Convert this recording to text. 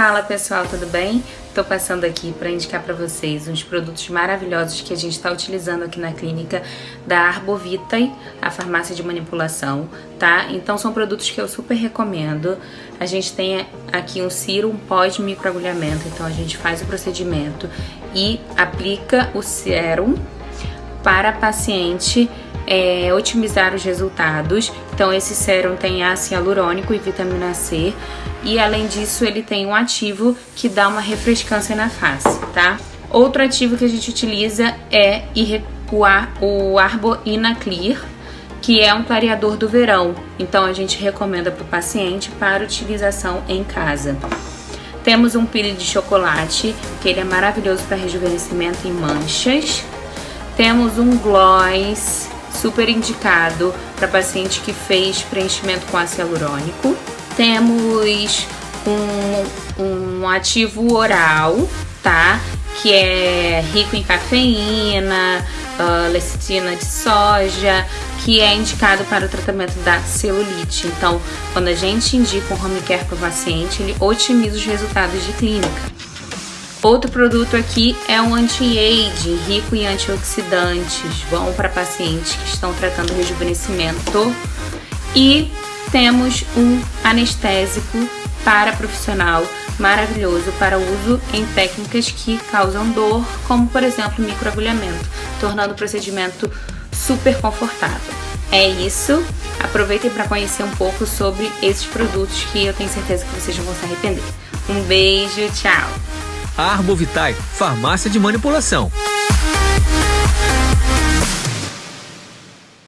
Fala pessoal, tudo bem? Estou passando aqui para indicar para vocês uns produtos maravilhosos que a gente está utilizando aqui na clínica da Arbovitae, a farmácia de manipulação, tá? Então são produtos que eu super recomendo. A gente tem aqui um ciro, um pós-microagulhamento, então a gente faz o procedimento e aplica o sérum para paciente é, otimizar os resultados. Então esse sérum tem ácido hialurônico e vitamina C e além disso ele tem um ativo que dá uma refrescância na face, tá? Outro ativo que a gente utiliza é o Arbo Inaclear, que é um clareador do verão. Então a gente recomenda para o paciente para utilização em casa. Temos um pire de chocolate, que ele é maravilhoso para rejuvenescimento em manchas. Temos um gloss super indicado para paciente que fez preenchimento com ácido hialurônico. Temos um, um ativo oral, tá? Que é rico em cafeína, uh, lecitina de soja, que é indicado para o tratamento da celulite. Então, quando a gente indica um home care para o paciente, ele otimiza os resultados de clínica. Outro produto aqui é um anti-age, rico em antioxidantes, bom para pacientes que estão tratando rejuvenescimento. E temos um anestésico para profissional maravilhoso para uso em técnicas que causam dor, como por exemplo microagulhamento, tornando o procedimento super confortável. É isso, aproveitem para conhecer um pouco sobre esses produtos que eu tenho certeza que vocês não vão se arrepender. Um beijo, tchau! Arbovitae, farmácia de manipulação.